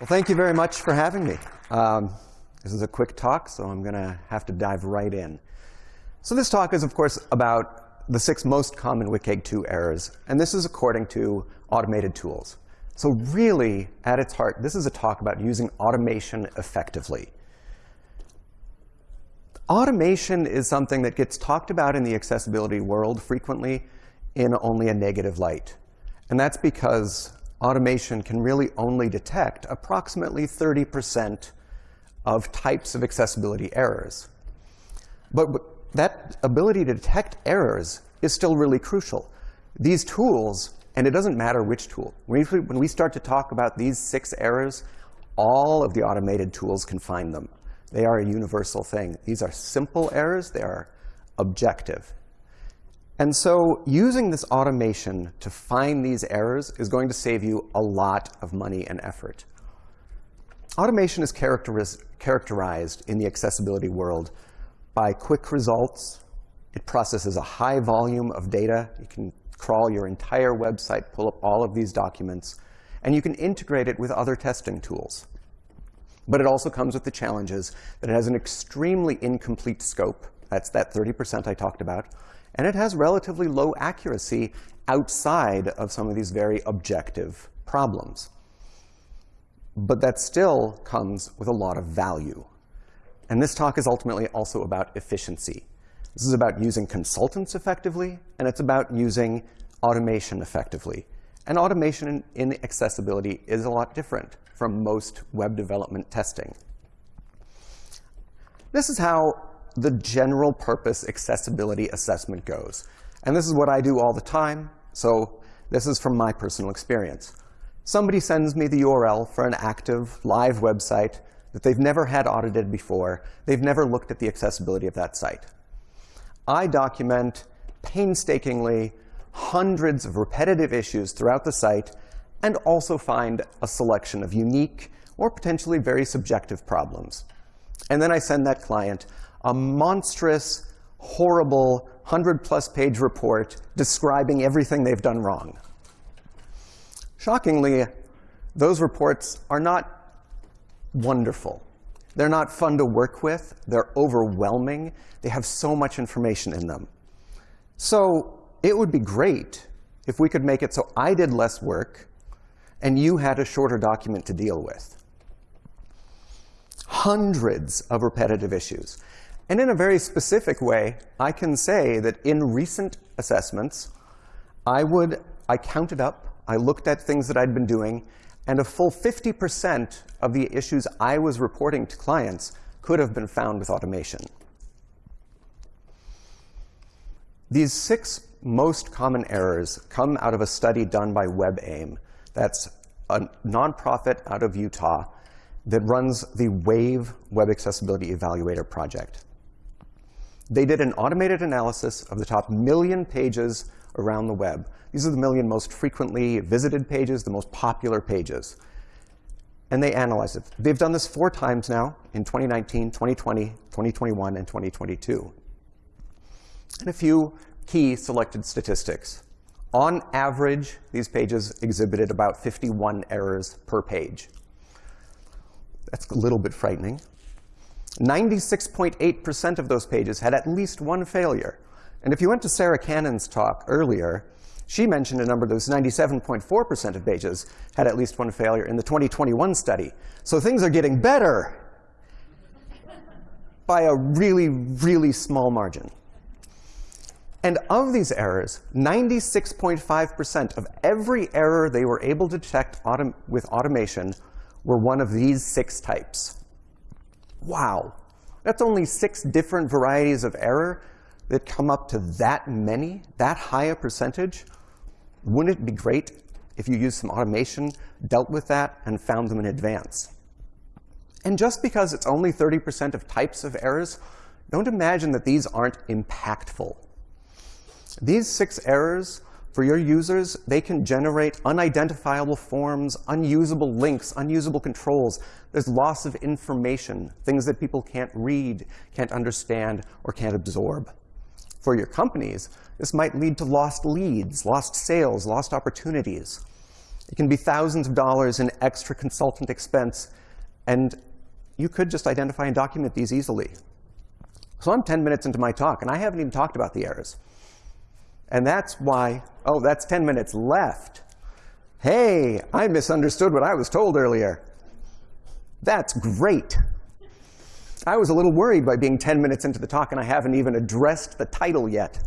Well, thank you very much for having me. Um, this is a quick talk, so I'm going to have to dive right in. So this talk is, of course, about the six most common WCAG2 errors, and this is according to automated tools. So really, at its heart, this is a talk about using automation effectively. Automation is something that gets talked about in the accessibility world frequently in only a negative light. And that's because automation can really only detect approximately 30% of types of accessibility errors. But that ability to detect errors is still really crucial. These tools, and it doesn't matter which tool, when we start to talk about these six errors, all of the automated tools can find them. They are a universal thing. These are simple errors. They are objective. And so using this automation to find these errors is going to save you a lot of money and effort. Automation is characterized in the accessibility world by quick results. It processes a high volume of data. You can crawl your entire website, pull up all of these documents, and you can integrate it with other testing tools. But it also comes with the challenges that it has an extremely incomplete scope. That's that 30% I talked about. And it has relatively low accuracy outside of some of these very objective problems. But that still comes with a lot of value. And this talk is ultimately also about efficiency. This is about using consultants effectively, and it's about using automation effectively. And automation in accessibility is a lot different from most web development testing. This is how the general purpose accessibility assessment goes. And this is what I do all the time. So this is from my personal experience. Somebody sends me the URL for an active live website that they've never had audited before. They've never looked at the accessibility of that site. I document painstakingly hundreds of repetitive issues throughout the site and also find a selection of unique or potentially very subjective problems. And then I send that client a monstrous, horrible, 100-plus page report describing everything they've done wrong. Shockingly, those reports are not wonderful. They're not fun to work with. They're overwhelming. They have so much information in them. So it would be great if we could make it so I did less work and you had a shorter document to deal with. Hundreds of repetitive issues. And in a very specific way, I can say that in recent assessments, I would, I counted up, I looked at things that I'd been doing, and a full 50% of the issues I was reporting to clients could have been found with automation. These six most common errors come out of a study done by WebAIM. That's a nonprofit out of Utah that runs the WAVE Web Accessibility Evaluator project. They did an automated analysis of the top million pages around the web. These are the million most frequently visited pages, the most popular pages. And they analyzed it. They've done this four times now in 2019, 2020, 2021, and 2022. And a few key selected statistics. On average, these pages exhibited about 51 errors per page. That's a little bit frightening. 96.8% of those pages had at least one failure. And if you went to Sarah Cannon's talk earlier, she mentioned a number that was 97.4% of pages had at least one failure in the 2021 study. So things are getting better by a really, really small margin. And of these errors, 96.5% of every error they were able to detect autom with automation were one of these six types. Wow. That's only six different varieties of error that come up to that many, that high a percentage. Wouldn't it be great if you used some automation, dealt with that, and found them in advance? And just because it's only 30% of types of errors, don't imagine that these aren't impactful. These six errors for your users, they can generate unidentifiable forms, unusable links, unusable controls. There's loss of information, things that people can't read, can't understand, or can't absorb. For your companies, this might lead to lost leads, lost sales, lost opportunities. It can be thousands of dollars in extra consultant expense, and you could just identify and document these easily. So I'm 10 minutes into my talk, and I haven't even talked about the errors. And that's why, oh, that's 10 minutes left. Hey, I misunderstood what I was told earlier. That's great. I was a little worried by being 10 minutes into the talk, and I haven't even addressed the title yet.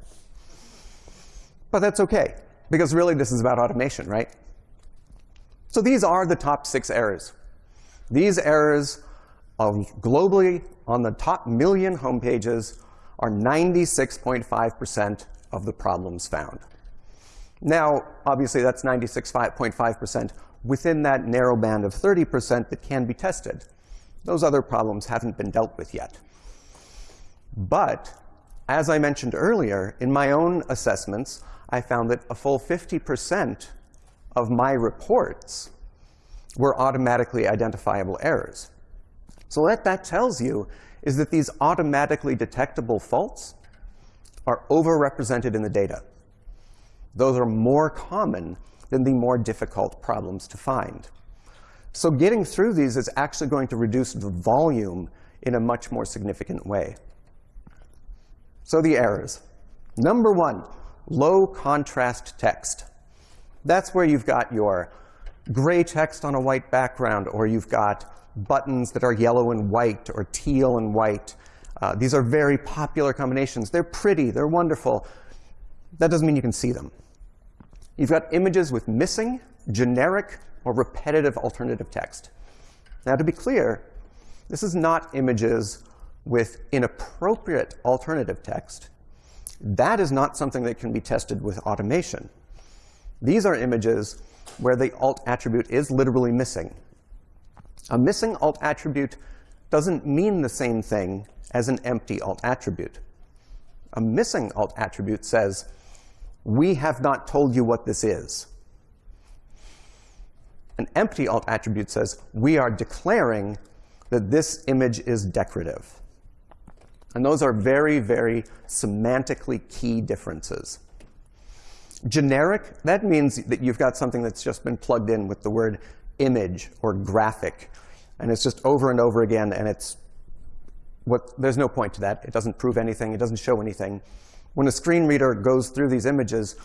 But that's OK, because really this is about automation, right? So these are the top six errors. These errors globally on the top million home pages are 96.5% of the problems found. Now, obviously, that's 96.5% within that narrow band of 30% that can be tested. Those other problems haven't been dealt with yet. But as I mentioned earlier, in my own assessments, I found that a full 50% of my reports were automatically identifiable errors. So what that tells you is that these automatically detectable faults are overrepresented in the data. Those are more common than the more difficult problems to find. So getting through these is actually going to reduce the volume in a much more significant way. So the errors. Number one, low contrast text. That's where you've got your gray text on a white background, or you've got buttons that are yellow and white, or teal and white. Uh, these are very popular combinations. They're pretty. They're wonderful. That doesn't mean you can see them. You've got images with missing, generic, or repetitive alternative text. Now, to be clear, this is not images with inappropriate alternative text. That is not something that can be tested with automation. These are images where the alt attribute is literally missing. A missing alt attribute doesn't mean the same thing as an empty alt attribute. A missing alt attribute says, we have not told you what this is. An empty alt attribute says, we are declaring that this image is decorative. And those are very, very semantically key differences. Generic, that means that you've got something that's just been plugged in with the word image or graphic. And it's just over and over again, and it's what, there's no point to that. It doesn't prove anything. It doesn't show anything. When a screen reader goes through these images,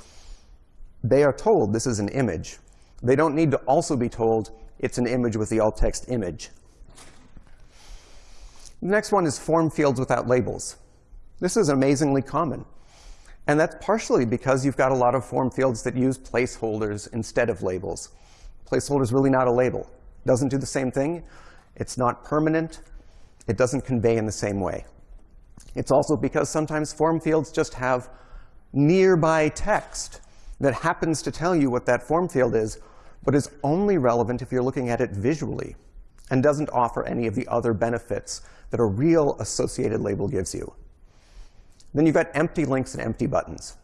they are told this is an image. They don't need to also be told it's an image with the alt text image. The next one is form fields without labels. This is amazingly common. And that's partially because you've got a lot of form fields that use placeholders instead of labels. Placeholder is really not a label. It doesn't do the same thing. It's not permanent. It doesn't convey in the same way. It's also because sometimes form fields just have nearby text that happens to tell you what that form field is, but is only relevant if you're looking at it visually and doesn't offer any of the other benefits that a real associated label gives you. Then you've got empty links and empty buttons.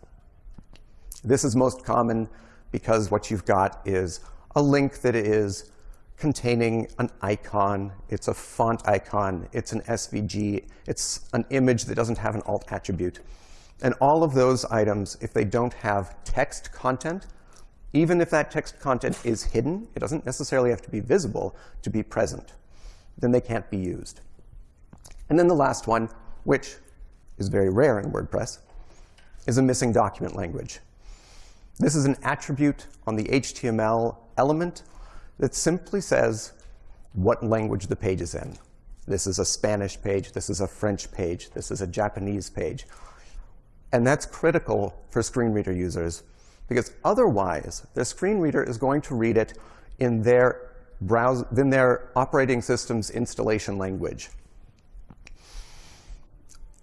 This is most common because what you've got is a link that is containing an icon. It's a font icon. It's an SVG. It's an image that doesn't have an alt attribute. And all of those items, if they don't have text content, even if that text content is hidden, it doesn't necessarily have to be visible to be present, then they can't be used. And then the last one, which is very rare in WordPress, is a missing document language. This is an attribute on the HTML element that simply says what language the page is in. This is a Spanish page. This is a French page. This is a Japanese page. And that's critical for screen reader users, because otherwise, the screen reader is going to read it in their, in their operating system's installation language.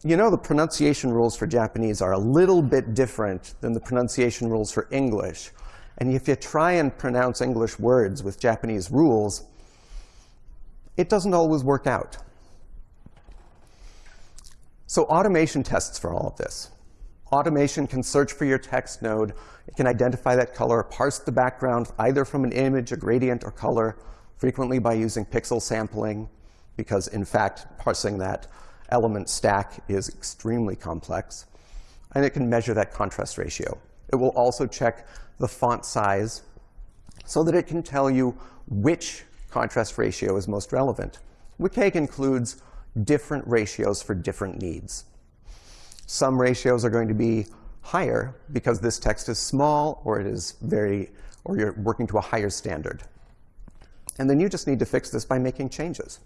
You know the pronunciation rules for Japanese are a little bit different than the pronunciation rules for English. And if you try and pronounce English words with Japanese rules, it doesn't always work out. So automation tests for all of this. Automation can search for your text node. It can identify that color, parse the background either from an image, a gradient, or color, frequently by using pixel sampling, because in fact, parsing that element stack is extremely complex. And it can measure that contrast ratio. It will also check the font size so that it can tell you which contrast ratio is most relevant. WCAG includes different ratios for different needs. Some ratios are going to be higher because this text is small or it is very, or you're working to a higher standard. And then you just need to fix this by making changes.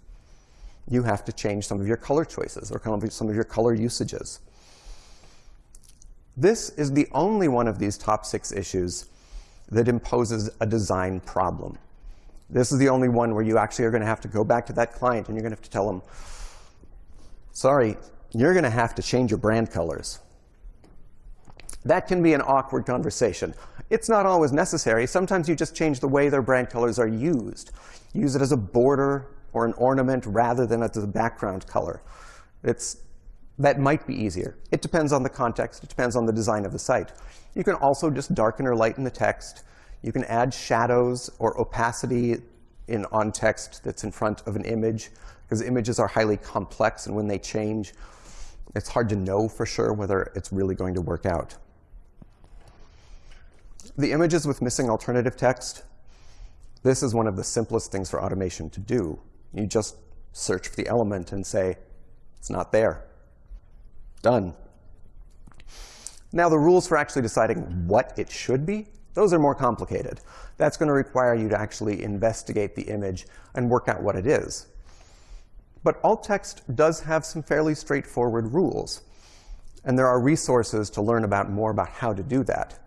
You have to change some of your color choices or some of your color usages. This is the only one of these top six issues that imposes a design problem. This is the only one where you actually are going to have to go back to that client and you're going to have to tell them, sorry, you're going to have to change your brand colors. That can be an awkward conversation. It's not always necessary. Sometimes you just change the way their brand colors are used. Use it as a border or an ornament rather than as a background color. It's, that might be easier. It depends on the context. It depends on the design of the site. You can also just darken or lighten the text. You can add shadows or opacity in, on text that's in front of an image, because images are highly complex, and when they change, it's hard to know for sure whether it's really going to work out. The images with missing alternative text, this is one of the simplest things for automation to do. You just search for the element and say, it's not there. Done. Now, the rules for actually deciding what it should be, those are more complicated. That's going to require you to actually investigate the image and work out what it is. But alt text does have some fairly straightforward rules. And there are resources to learn about more about how to do that.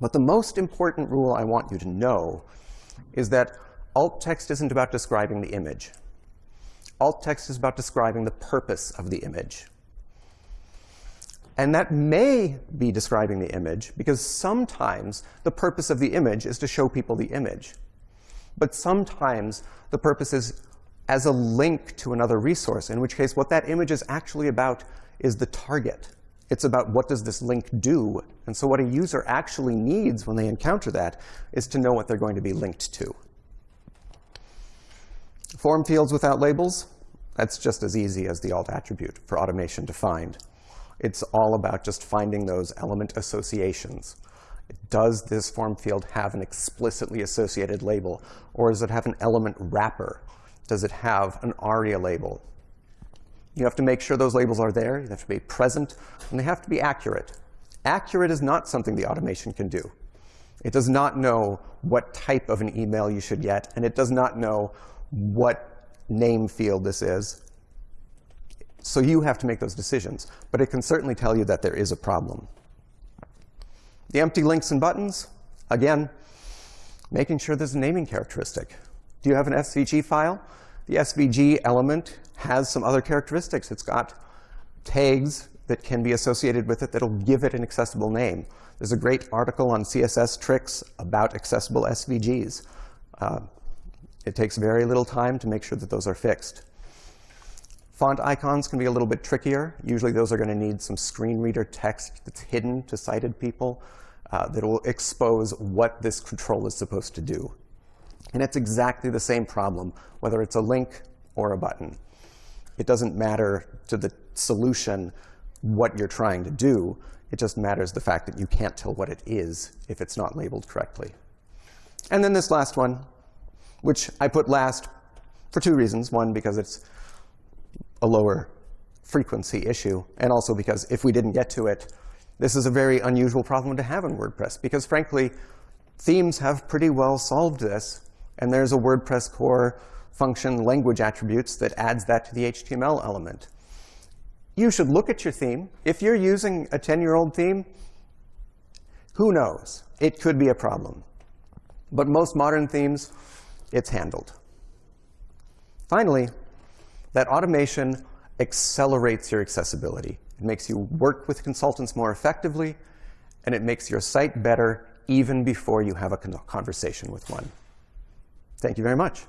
But the most important rule I want you to know is that alt text isn't about describing the image. Alt text is about describing the purpose of the image. And that may be describing the image, because sometimes the purpose of the image is to show people the image. But sometimes the purpose is as a link to another resource, in which case what that image is actually about is the target. It's about what does this link do. And so what a user actually needs when they encounter that is to know what they're going to be linked to. Form fields without labels, that's just as easy as the alt attribute for automation to find. It's all about just finding those element associations. Does this form field have an explicitly associated label? Or does it have an element wrapper? Does it have an ARIA label? You have to make sure those labels are there. They have to be present, and they have to be accurate. Accurate is not something the automation can do. It does not know what type of an email you should get, and it does not know what name field this is. So you have to make those decisions. But it can certainly tell you that there is a problem. The empty links and buttons, again, making sure there's a naming characteristic. Do you have an SVG file? The SVG element has some other characteristics. It's got tags that can be associated with it that'll give it an accessible name. There's a great article on CSS tricks about accessible SVGs. Uh, it takes very little time to make sure that those are fixed. Font icons can be a little bit trickier. Usually those are going to need some screen reader text that's hidden to sighted people uh, that will expose what this control is supposed to do. And it's exactly the same problem, whether it's a link or a button. It doesn't matter to the solution what you're trying to do. It just matters the fact that you can't tell what it is if it's not labeled correctly. And then this last one, which I put last for two reasons. One, because it's a lower frequency issue, and also because if we didn't get to it, this is a very unusual problem to have in WordPress, because frankly, themes have pretty well solved this, and there's a WordPress core function language attributes that adds that to the HTML element. You should look at your theme. If you're using a 10-year-old theme, who knows? It could be a problem. But most modern themes, it's handled. Finally, that automation accelerates your accessibility. It makes you work with consultants more effectively, and it makes your site better even before you have a conversation with one. Thank you very much.